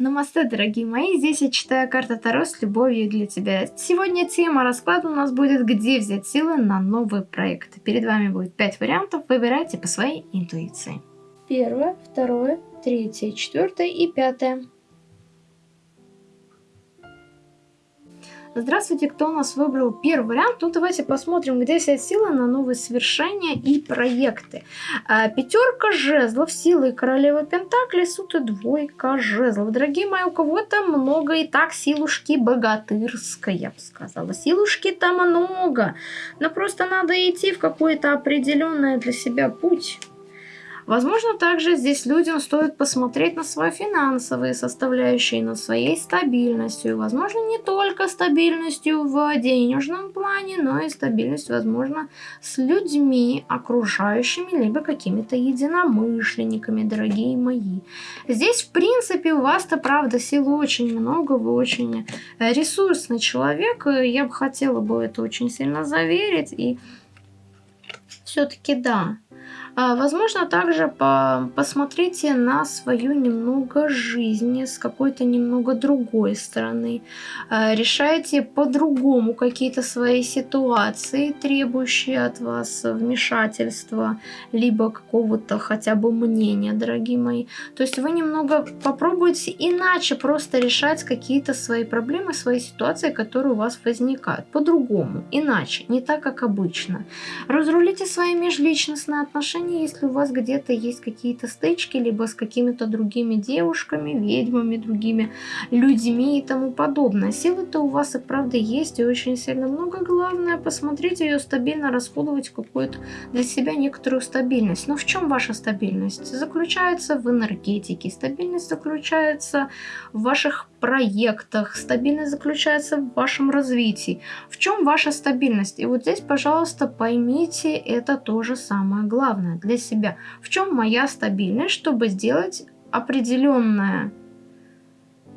Намасте, дорогие мои, здесь я читаю карта Таро с любовью для тебя. Сегодня тема расклада у нас будет «Где взять силы на новый проект?». Перед вами будет 5 вариантов, выбирайте по своей интуиции. Первое, второе, третье, четвертое и пятое. Здравствуйте, кто у нас выбрал первый вариант? Ну, давайте посмотрим, где взять силы на новые свершения и проекты. А, пятерка жезлов, силы королева Пентакли, суд и двойка жезлов. Дорогие мои, у кого-то много и так силушки богатырской, я бы сказала. Силушки там много, но просто надо идти в какой-то определенный для себя путь. Возможно, также здесь людям стоит посмотреть на свои финансовые составляющие, на своей стабильностью. Возможно, не только стабильностью в денежном плане, но и стабильность, возможно, с людьми окружающими, либо какими-то единомышленниками, дорогие мои. Здесь, в принципе, у вас-то, правда, силы очень много, вы очень ресурсный человек. Я бы хотела бы это очень сильно заверить. И все-таки да, возможно, также по посмотрите на свою немного жизнь с какой-то немного другой стороны. А, решайте по-другому какие-то свои ситуации, требующие от вас вмешательства, либо какого-то хотя бы мнения, дорогие мои. То есть вы немного попробуйте иначе просто решать какие-то свои проблемы, свои ситуации, которые у вас возникают. По-другому, иначе, не так, как обычно. Разрулите свои межличностные отношения отношения, если у вас где-то есть какие-то стычки, либо с какими-то другими девушками, ведьмами, другими людьми и тому подобное. Силы-то у вас и правда есть, и очень сильно много. Главное, посмотрите ее стабильно расходовать какую-то для себя некоторую стабильность. Но в чем ваша стабильность? Заключается в энергетике. Стабильность заключается в ваших проектах. Стабильность заключается в вашем развитии. В чем ваша стабильность? И вот здесь, пожалуйста, поймите это тоже самое главное главное для себя. В чем моя стабильность, чтобы сделать определенное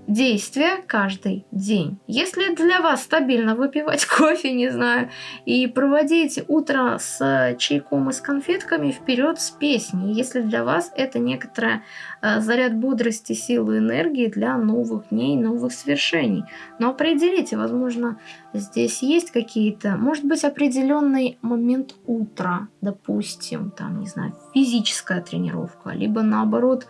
действие каждый день. Если для вас стабильно выпивать кофе, не знаю, и проводить утро с чайком и с конфетками, вперед с песней. Если для вас это некоторая заряд бодрости, силы, энергии для новых дней, новых свершений. Но определите, возможно, здесь есть какие-то, может быть, определенный момент утра, допустим, там, не знаю, физическая тренировка, либо наоборот,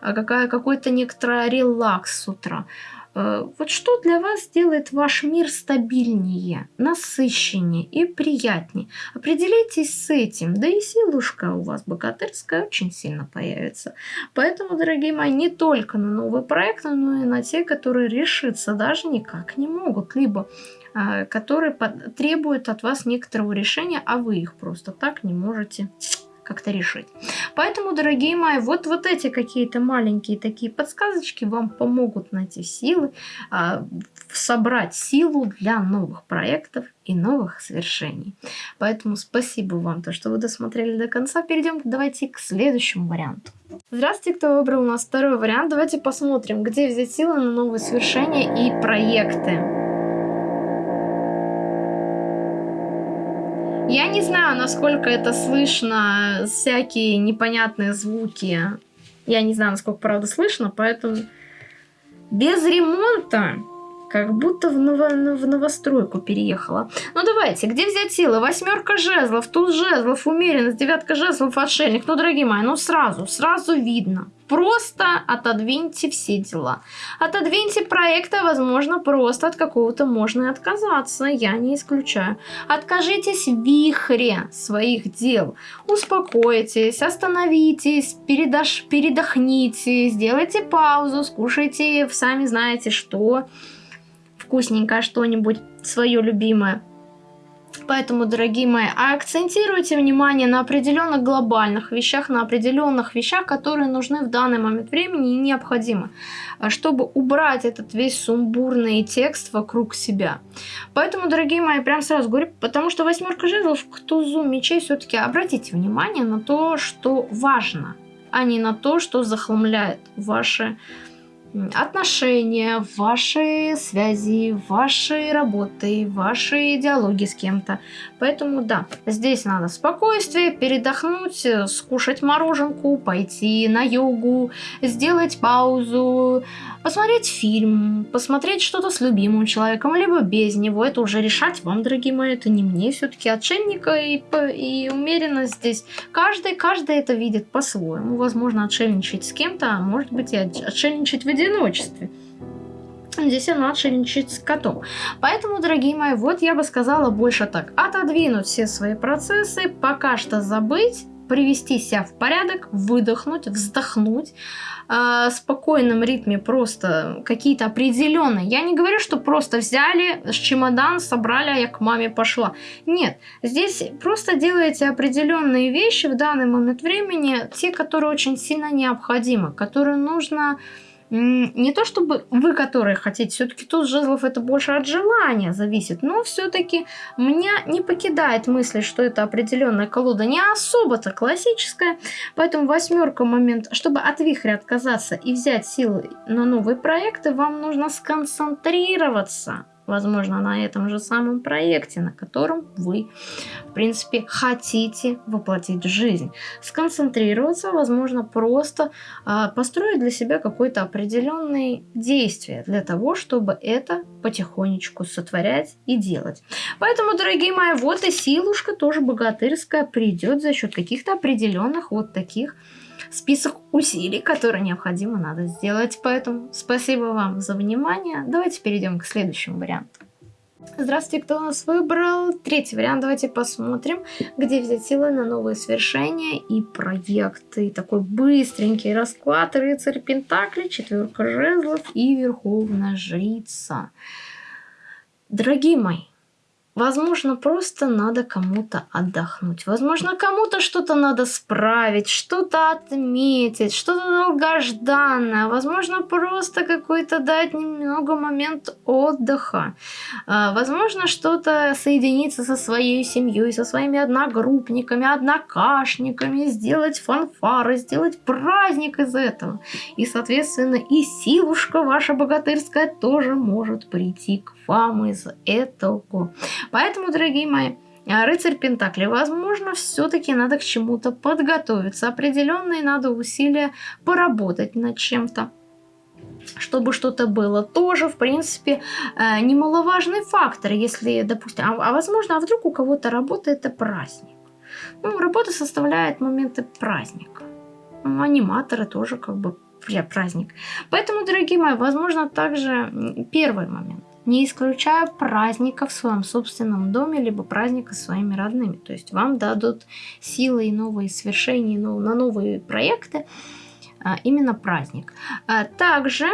э, какая, какой-то некоторый релакс с утра. Э, вот что для вас делает ваш мир стабильнее, насыщеннее и приятнее? Определитесь с этим, да и силушка у вас богатырская очень сильно появится. Поэтому, дорогие мои, не только на новые проекты, но и на те, которые решиться даже никак не могут, либо э, которые требуют от вас некоторого решения, а вы их просто так не можете как-то решить. Поэтому, дорогие мои, вот, вот эти какие-то маленькие такие подсказочки вам помогут найти силы, э, собрать силу для новых проектов и новых свершений. Поэтому спасибо вам, то, что вы досмотрели до конца. Перейдем давайте к следующему варианту. Здравствуйте, кто выбрал у нас второй вариант. Давайте посмотрим, где взять силы на новые свершения и проекты. Я не знаю, насколько это слышно, всякие непонятные звуки. Я не знаю, насколько правда слышно, поэтому без ремонта как будто в, ново в новостройку переехала. Ну давайте, где взять силы? Восьмерка жезлов, туз жезлов, умеренность, девятка жезлов, отшельник. Ну, дорогие мои, ну сразу, сразу видно. Просто отодвиньте все дела. Отодвиньте проекта, возможно, просто от какого-то можно и отказаться, я не исключаю. Откажитесь в вихре своих дел. Успокойтесь, остановитесь, передаш, передохните, сделайте паузу, скушайте, сами знаете что вкусненькое что-нибудь свое любимое. Поэтому, дорогие мои, акцентируйте внимание на определенных глобальных вещах, на определенных вещах, которые нужны в данный момент времени и необходимы, чтобы убрать этот весь сумбурный текст вокруг себя. Поэтому, дорогие мои, прям сразу говорю, потому что восьмерка жезлов к тузу мечей все-таки обратите внимание на то, что важно, а не на то, что захламляет ваши отношения, ваши связи, ваши работы, ваши диалоги с кем-то. Поэтому да, здесь надо спокойствие, передохнуть, скушать мороженку, пойти на йогу, сделать паузу, посмотреть фильм, посмотреть что-то с любимым человеком, либо без него. Это уже решать вам, дорогие мои, это не мне. Все-таки отшельника и, и умеренность здесь. Каждый, каждый это видит по-своему. Возможно, отшельничать с кем-то, а может быть и отшельничать в одиночестве. Здесь она отшельничает с котом. Поэтому, дорогие мои, вот я бы сказала больше так. Отодвинуть все свои процессы, пока что забыть, привести себя в порядок, выдохнуть, вздохнуть, э, спокойном ритме просто какие-то определенные. Я не говорю, что просто взяли с чемодан, собрали, а я к маме пошла. Нет, здесь просто делаете определенные вещи в данный момент времени, те, которые очень сильно необходимы, которые нужно не то чтобы вы, которые хотите, все-таки тут жезлов это больше от желания зависит, но все-таки меня не покидает мысль, что это определенная колода не особо-то классическая, поэтому восьмерка момент, чтобы от вихря отказаться и взять силы на новые проекты, вам нужно сконцентрироваться возможно, на этом же самом проекте, на котором вы, в принципе, хотите воплотить жизнь. Сконцентрироваться, возможно, просто э, построить для себя какое-то определенное действие для того, чтобы это потихонечку сотворять и делать. Поэтому, дорогие мои, вот и силушка тоже богатырская придет за счет каких-то определенных вот таких список усилий, которые необходимо надо сделать. Поэтому спасибо вам за внимание. Давайте перейдем к следующему варианту. Здравствуйте, кто у нас выбрал? Третий вариант. Давайте посмотрим, где взять силы на новые свершения и проекты. Такой быстренький расклад. Рыцарь Пентакли, четверка жезлов и Верховная Жрица. Дорогие мои, Возможно, просто надо кому-то отдохнуть. Возможно, кому-то что-то надо справить, что-то отметить, что-то долгожданное. Возможно, просто какой-то дать немного момент отдыха. А, возможно, что-то соединиться со своей семьей, со своими одногруппниками, однокашниками, сделать фанфары, сделать праздник из этого. И, соответственно, и силушка ваша богатырская тоже может прийти к вам из этого. Поэтому, дорогие мои, а, рыцарь Пентакли, возможно, все-таки надо к чему-то подготовиться. Определенные надо усилия поработать над чем-то чтобы что-то было, тоже, в принципе, э, немаловажный фактор, если, допустим, а, а возможно, а вдруг у кого-то работа это праздник. Ну, работа составляет моменты праздника. Ну, аниматоры тоже как бы праздник. Поэтому, дорогие мои, возможно, также первый момент не исключая праздника в своем собственном доме, либо праздника с своими родными. То есть вам дадут силы и новые свершения на новые проекты, а, именно праздник. А также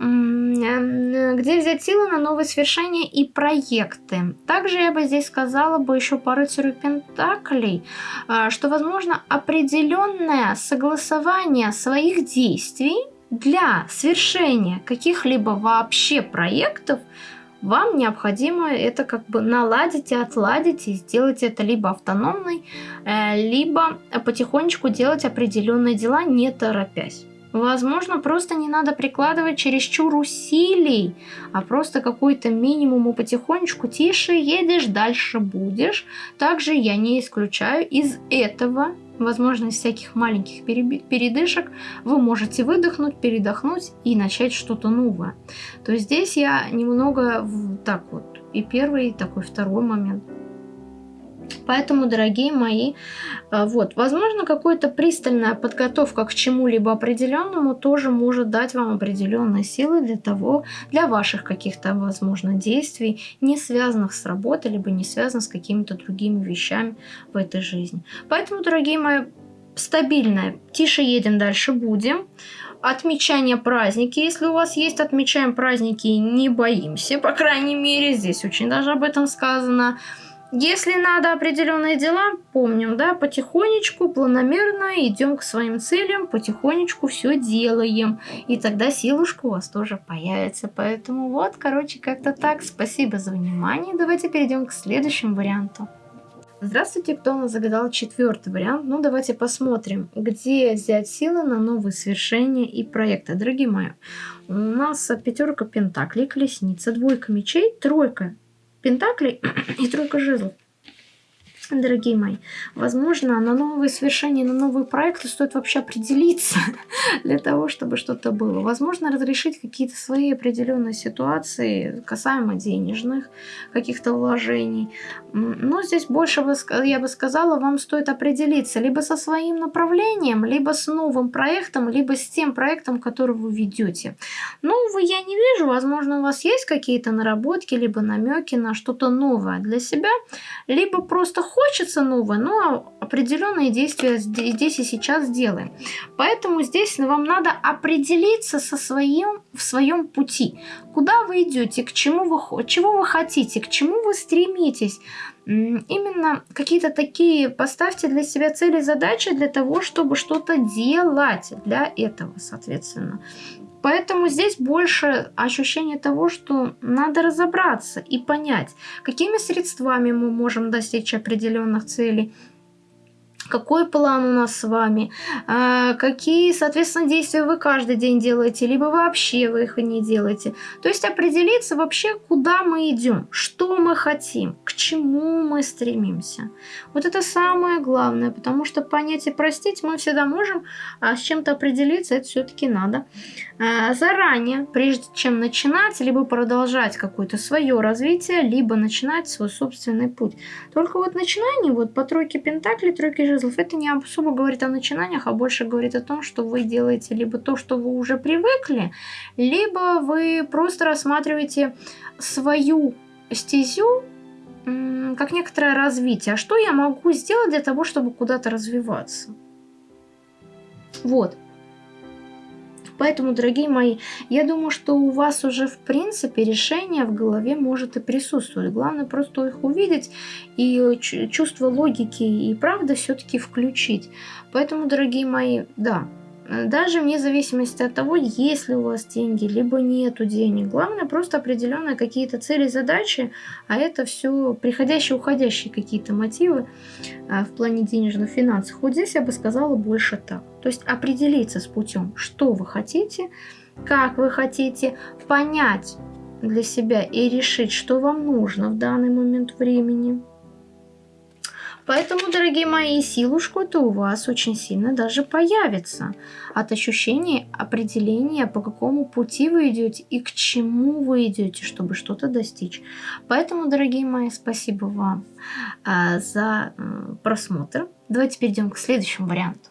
где взять силы на новые свершения и проекты. Также я бы здесь сказала бы еще рыцарю Пентаклей, а, что возможно определенное согласование своих действий для свершения каких-либо вообще проектов вам необходимо это как бы наладить и отладить, и сделать это либо автономной, э, либо потихонечку делать определенные дела, не торопясь. Возможно, просто не надо прикладывать чересчур усилий, а просто какой-то минимум и потихонечку тише едешь, дальше будешь. Также я не исключаю из этого возможно, из всяких маленьких передышек вы можете выдохнуть, передохнуть и начать что-то новое. То есть здесь я немного так вот, и первый, и такой второй момент. Поэтому, дорогие мои, э, вот, возможно, какая-то пристальная подготовка к чему-либо определенному тоже может дать вам определенные силы для того, для ваших каких-то, возможно, действий, не связанных с работой, либо не связанных с какими-то другими вещами в этой жизни. Поэтому, дорогие мои, стабильное, тише едем, дальше будем. Отмечание праздники, если у вас есть, отмечаем праздники, не боимся, по крайней мере, здесь очень даже об этом сказано. Если надо определенные дела, помним, да, потихонечку, планомерно идем к своим целям, потихонечку все делаем. И тогда силушка у вас тоже появится. Поэтому вот, короче, как-то так. Спасибо за внимание. Давайте перейдем к следующему варианту. Здравствуйте, кто у нас загадал четвертый вариант. Ну, давайте посмотрим, где взять силы на новые свершения и проекты. Дорогие мои, у нас пятерка пентаклей, колесница, двойка мечей, тройка Пентакли и тройка жезлов. Дорогие мои, возможно, на новые свершения, на новые проекты стоит вообще определиться для того, чтобы что-то было. Возможно, разрешить какие-то свои определенные ситуации касаемо денежных каких-то вложений. Но здесь больше, я бы сказала, вам стоит определиться либо со своим направлением, либо с новым проектом, либо с тем проектом, который вы ведете. Нового я не вижу. Возможно, у вас есть какие-то наработки, либо намеки на что-то новое для себя, либо просто хочется новое, но определенные действия здесь и сейчас делаем. Поэтому здесь вам надо определиться со своим, в своем пути. Куда вы идете, к чему вы, чего вы хотите, к чему вы стремитесь. Именно какие-то такие поставьте для себя цели, задачи для того, чтобы что-то делать для этого, соответственно. Поэтому здесь больше ощущение того, что надо разобраться и понять, какими средствами мы можем достичь определенных целей, какой план у нас с вами, а, какие, соответственно, действия вы каждый день делаете, либо вообще вы их не делаете. То есть определиться вообще, куда мы идем, что мы хотим, к чему мы стремимся. Вот это самое главное, потому что понять и простить мы всегда можем, а с чем-то определиться это все-таки надо а, заранее, прежде чем начинать, либо продолжать какое-то свое развитие, либо начинать свой собственный путь. Только вот начинание, вот по тройке пентаклей, тройке жезлов, это не особо говорит о начинаниях, а больше говорит о том, что вы делаете либо то, что вы уже привыкли, либо вы просто рассматриваете свою стезю как некоторое развитие. А что я могу сделать для того, чтобы куда-то развиваться? Вот. Поэтому, дорогие мои, я думаю, что у вас уже в принципе решение в голове может и присутствовать. Главное просто их увидеть и чувство логики и правды все-таки включить. Поэтому, дорогие мои, да, даже вне зависимости от того, есть ли у вас деньги, либо нету денег. Главное просто определенные какие-то цели, задачи, а это все приходящие, уходящие какие-то мотивы а, в плане денежных финансов. Вот здесь я бы сказала больше так. То есть определиться с путем, что вы хотите, как вы хотите, понять для себя и решить, что вам нужно в данный момент времени. Поэтому, дорогие мои, силушку-то у вас очень сильно даже появится от ощущения определения, по какому пути вы идете и к чему вы идете, чтобы что-то достичь. Поэтому, дорогие мои, спасибо вам а, за а, просмотр. Давайте перейдем к следующему варианту.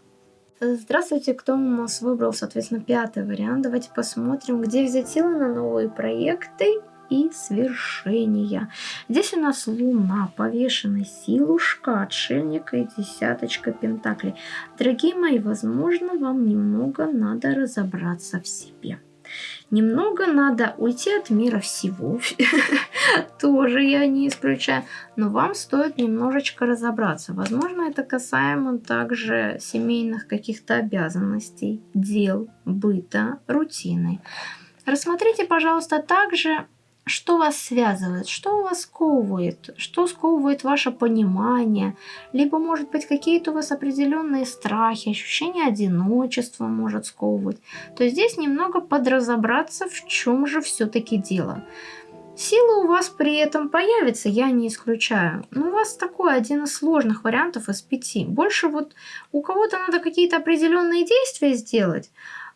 Здравствуйте, кто у нас выбрал, соответственно, пятый вариант. Давайте посмотрим, где взять силы на новые проекты и свершения. Здесь у нас луна, повешенная силушка, отшельника и десяточка пентаклей. Дорогие мои, возможно, вам немного надо разобраться в себе. Немного надо уйти от мира всего, тоже я не исключаю, но вам стоит немножечко разобраться. Возможно, это касаемо также семейных каких-то обязанностей, дел, быта, рутины. Рассмотрите, пожалуйста, также что вас связывает, что вас сковывает, что сковывает ваше понимание, либо, может быть, какие-то у вас определенные страхи, ощущение одиночества может сковывать. То здесь немного подразобраться, в чем же все-таки дело. Сила у вас при этом появится, я не исключаю. Но у вас такой один из сложных вариантов из пяти. Больше вот у кого-то надо какие-то определенные действия сделать,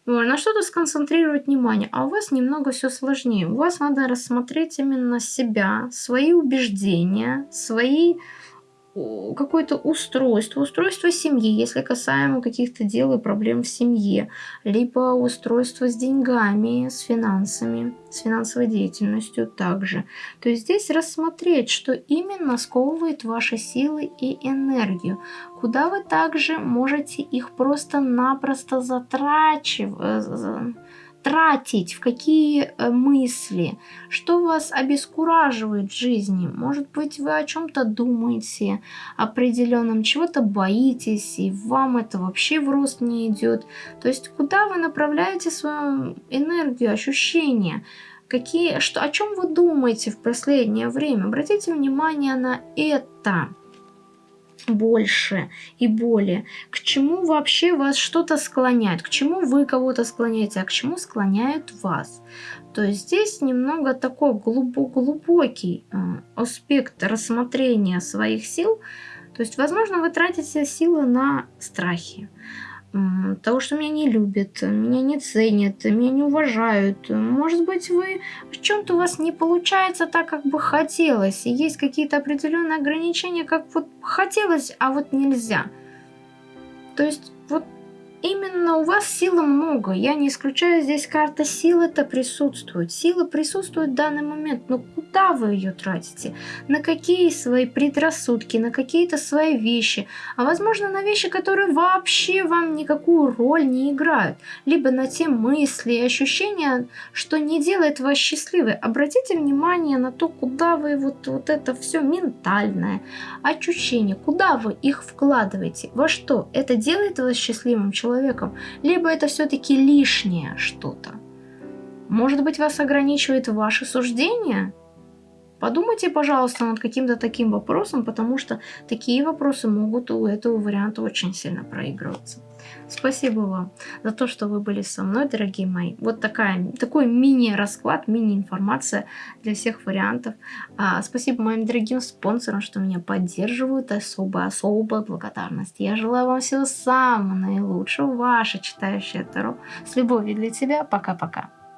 на что-то сконцентрировать внимание, а у вас немного все сложнее. У вас надо рассмотреть именно себя, свои убеждения, свои какое-то устройство, устройство семьи, если касаемо каких-то дел и проблем в семье, либо устройство с деньгами, с финансами, с финансовой деятельностью также. То есть здесь рассмотреть, что именно сковывает ваши силы и энергию, куда вы также можете их просто-напросто затрачивать тратить, в какие э, мысли, что вас обескураживает в жизни. Может быть, вы о чем-то думаете определенном, чего-то боитесь, и вам это вообще в рост не идет. То есть, куда вы направляете свою энергию, ощущения, какие, что, о чем вы думаете в последнее время. Обратите внимание на это больше и более. К чему вообще вас что-то склоняет, к чему вы кого-то склоняете, а к чему склоняют вас. То есть здесь немного такой глубокий э, аспект рассмотрения своих сил, То есть, возможно, вы тратите силы на страхи, того, что меня не любят, меня не ценят, меня не уважают. Может быть, вы в чем-то у вас не получается так, как бы хотелось, и есть какие-то определенные ограничения, как вот хотелось, а вот нельзя. То есть именно у вас силы много. Я не исключаю здесь карта силы это присутствует. Сила присутствует в данный момент, но куда вы ее тратите? На какие свои предрассудки, на какие-то свои вещи? А возможно на вещи, которые вообще вам никакую роль не играют. Либо на те мысли и ощущения, что не делает вас счастливой. Обратите внимание на то, куда вы вот, вот это все ментальное, ощущение, куда вы их вкладываете, во что? Это делает вас счастливым человеком? Человеком, либо это все-таки лишнее что-то. Может быть, вас ограничивает ваше суждение? Подумайте, пожалуйста, над каким-то таким вопросом, потому что такие вопросы могут у этого варианта очень сильно проигрываться. Спасибо вам за то, что вы были со мной, дорогие мои. Вот такая, такой мини-расклад, мини-информация для всех вариантов. А, спасибо моим дорогим спонсорам, что меня поддерживают. Особо-особая благодарность. Я желаю вам всего самого наилучшего. Ваша читающая Таро. С любовью для тебя. Пока-пока.